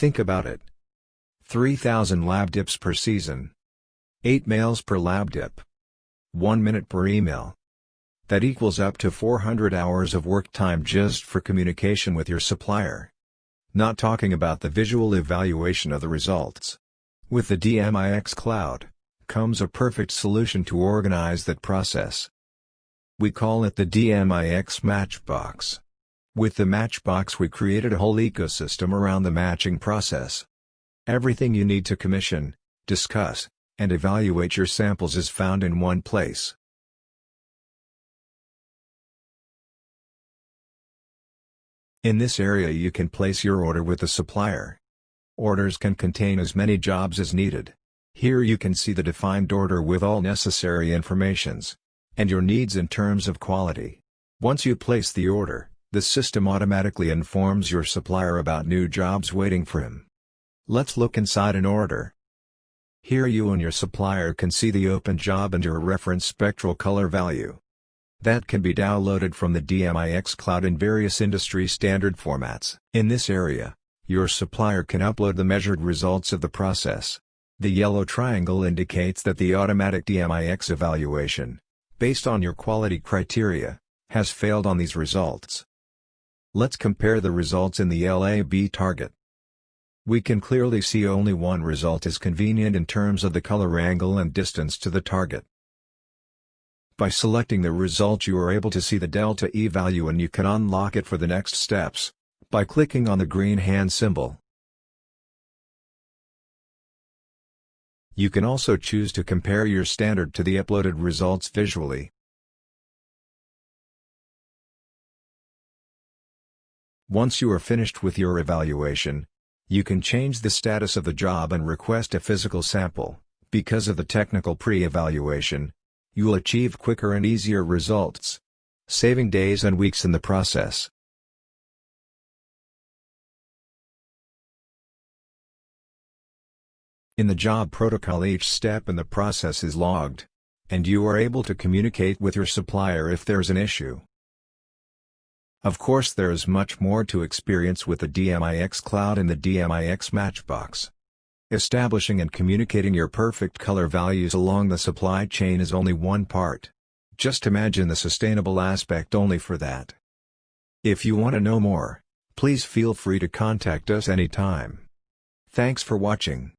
Think about it. 3,000 lab dips per season. 8 mails per lab dip. 1 minute per email. That equals up to 400 hours of work time just for communication with your supplier. Not talking about the visual evaluation of the results. With the DMIX Cloud, comes a perfect solution to organize that process. We call it the DMIX Matchbox. With the Matchbox we created a whole ecosystem around the matching process. Everything you need to commission, discuss, and evaluate your samples is found in one place. In this area you can place your order with the supplier. Orders can contain as many jobs as needed. Here you can see the defined order with all necessary informations. And your needs in terms of quality. Once you place the order, the system automatically informs your supplier about new jobs waiting for him. Let's look inside an order. Here you and your supplier can see the open job and your reference spectral color value that can be downloaded from the DMIX cloud in various industry standard formats. In this area, your supplier can upload the measured results of the process. The yellow triangle indicates that the automatic DMIX evaluation, based on your quality criteria, has failed on these results. Let's compare the results in the LAB target. We can clearly see only one result is convenient in terms of the color angle and distance to the target. By selecting the result you are able to see the delta E value and you can unlock it for the next steps, by clicking on the green hand symbol. You can also choose to compare your standard to the uploaded results visually. Once you are finished with your evaluation, you can change the status of the job and request a physical sample. Because of the technical pre-evaluation, you'll achieve quicker and easier results, saving days and weeks in the process. In the job protocol each step in the process is logged, and you are able to communicate with your supplier if there's an issue. Of course there is much more to experience with the DMIX Cloud and the DMIX Matchbox. Establishing and communicating your perfect color values along the supply chain is only one part. Just imagine the sustainable aspect only for that. If you want to know more, please feel free to contact us anytime. Thanks for watching.